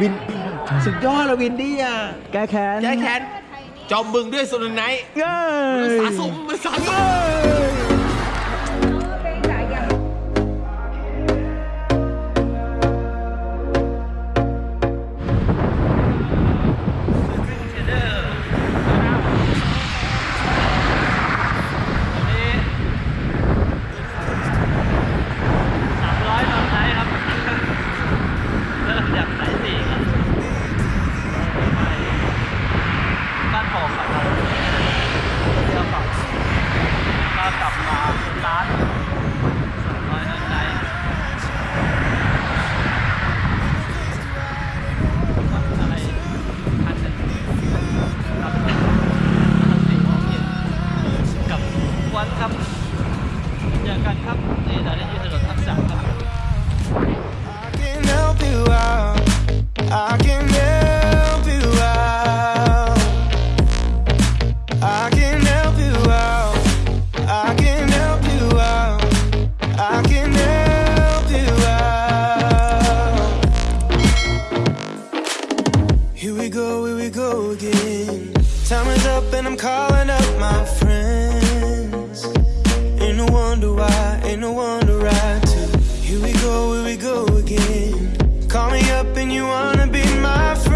วินสุดยอดเลยวินดี้อะแก้แค้นแก้แค้นจอมบึงด้วยโซนไนท์เย้มันยสะสมมันสะสมสาม we go, again. Time is up and I'm calling up my friends. Ain't no wonder why, ain't no wonder I too. Here we go, here we go again. Call me up and you wanna be my friend.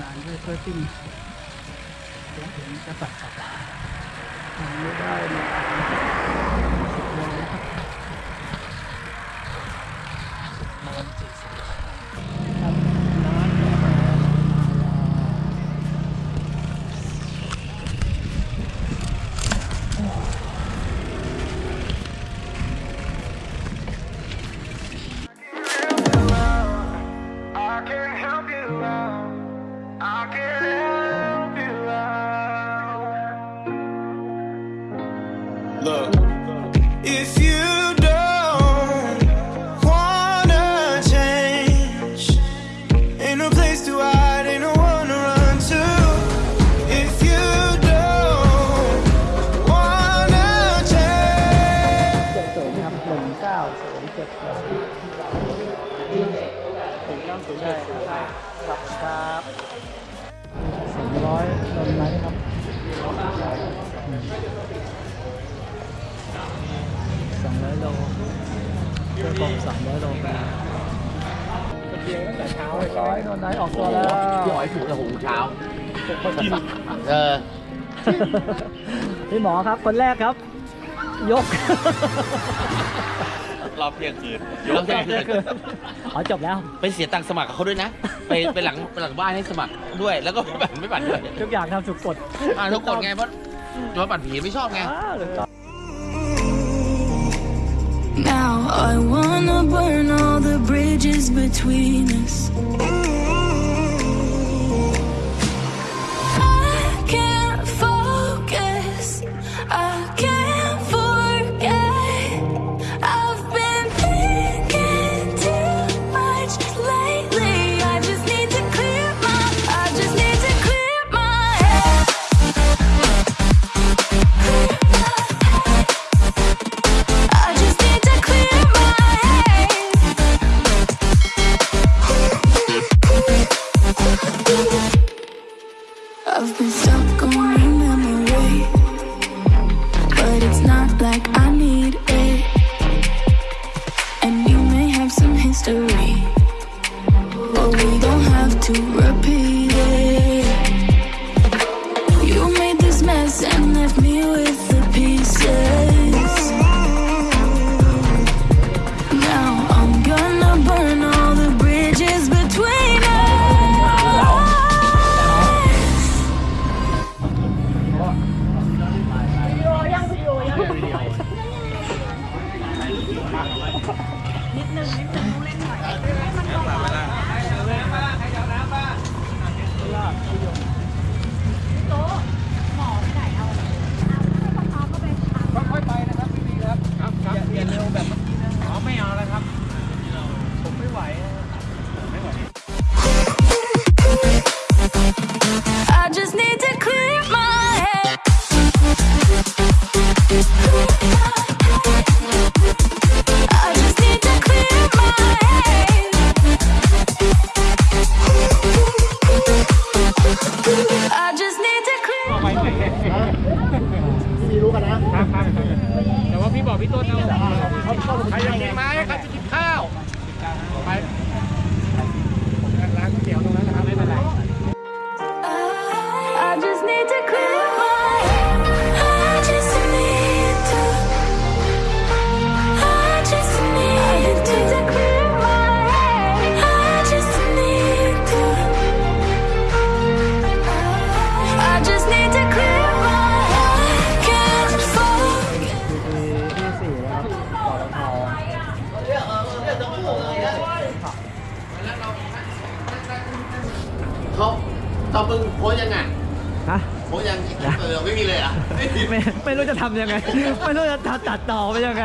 งานด้วยเพื่อติ้งเดี๋ยวถึงจะตัดสับทำไม่ได้มาสิบโลนะ Yeah. ร้อยลงไหมครับสองร้อยโลเพื่อกบสามร้อยโลไปเดียวตั้งแต่เช้าร้อยโดนไหนออกตัวแล้วพี่หอยถูกกับหงเช้าคนกินเออพี่หมอครับคนแรกครับ ยก รอบเที่ยงคืนรอบเที่ยงคืนอ๋อจบแล้ว ไปเสียตังค์สมัครกับเขาด้วยนะ ไปไปหลังไปหลังบ้านให้สมัครด้วย แล้วก็ไม่บัตรไม่บัตรด้วยทุกอย่างทำถูกกฎอ่าทุกคนไงเพราะโดนบัตรผีไม่ชอบไงอ่าถูกต้อง Now I wanna burn all the bridges between us. with the pieces. พี่ต้นเอาใครอยากกินไม้ โพสยังไงฮะโพสยังเออไม่มีเลยอะไม่ไม่รู้จะทำยังไง ไม่รู้จะตัดต่อไปยังไง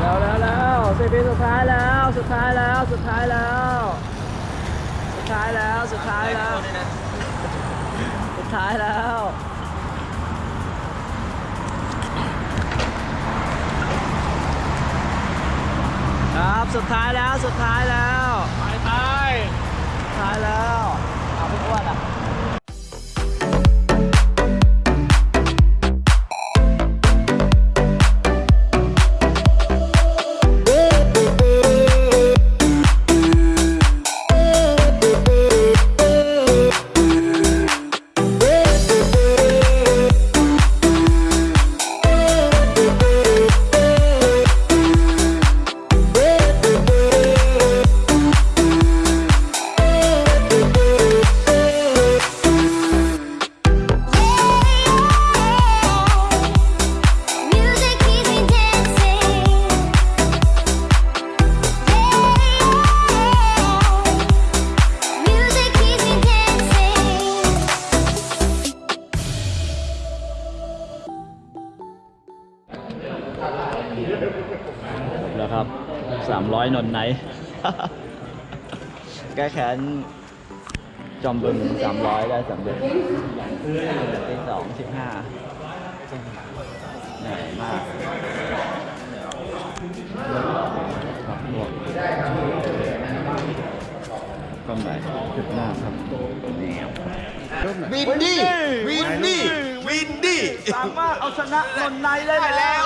แล้วแล้วแล้วสิบปีสุดท้ายแล้วสุดท้ายแล้วสุดท้ายแล้ว สุดท้ายแล้วสุดท้ายแล้วสุดท้ายแล้วครับสุดท้ายแล้วสุดท้ายแล้วไปไปสุด ท้ายแล้ว แล้วครับ300นนไนท์แก้แค้นจอมบึง300ได้สำเร็จตีสองสิบห้าเหนื่อยมากครับพวกก็หมายจุดหน้าครับวินดี้วินดี้ วินดี้ สามารถเอาชนะนนไนท์ได้แล้ว